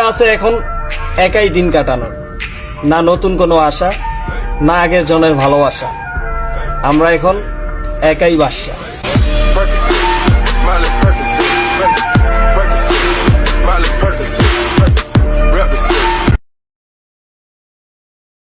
আছে এখন একাই দিন কাটানোর। না নতুন কোনো আশা, না আগের জনের ভালোবাসা। আমরা এখন একাই বাসা